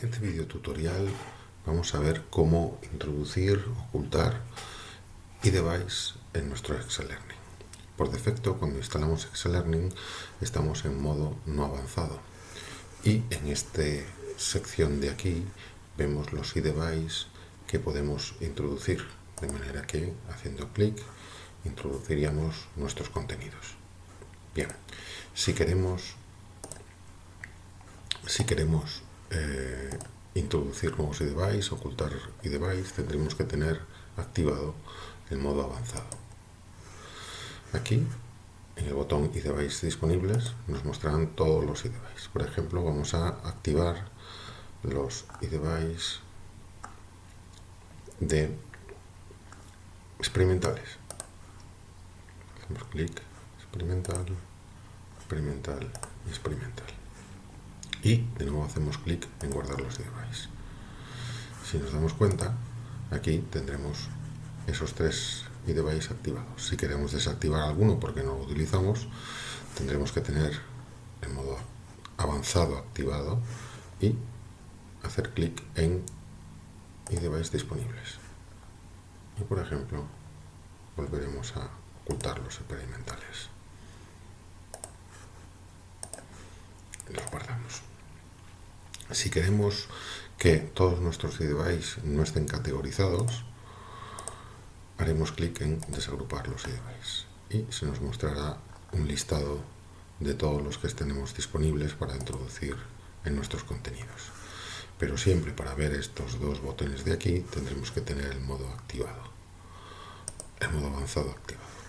En este video tutorial vamos a ver cómo introducir, ocultar iDevice en nuestro Excel Learning. Por defecto, cuando instalamos Excel Learning, estamos en modo no avanzado. Y en esta sección de aquí vemos los iDevice que podemos introducir, de manera que haciendo clic introduciríamos nuestros contenidos. Bien, si queremos, si queremos eh, introducir nuevos iDevice, ocultar iDevice, tendremos que tener activado el modo avanzado. Aquí, en el botón iDevice disponibles, nos mostrarán todos los iDevice. Por ejemplo, vamos a activar los iDevice de experimentales. Hacemos clic, experimental, experimental experimental y de nuevo hacemos clic en guardar los devices. Si nos damos cuenta, aquí tendremos esos tres device activados. Si queremos desactivar alguno porque no lo utilizamos, tendremos que tener el modo avanzado activado y hacer clic en device disponibles. Y por ejemplo, volveremos a ocultar los experimentales. Los guardamos. Si queremos que todos nuestros devices no estén categorizados, haremos clic en desagrupar los devices y se nos mostrará un listado de todos los que tenemos disponibles para introducir en nuestros contenidos. Pero siempre para ver estos dos botones de aquí tendremos que tener el modo activado, el modo avanzado activado.